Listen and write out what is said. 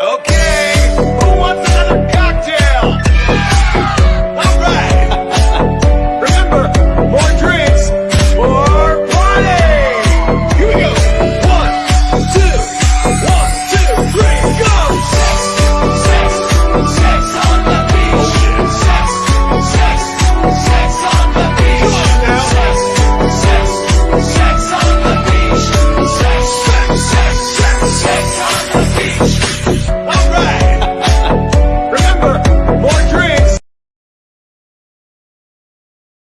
Okay.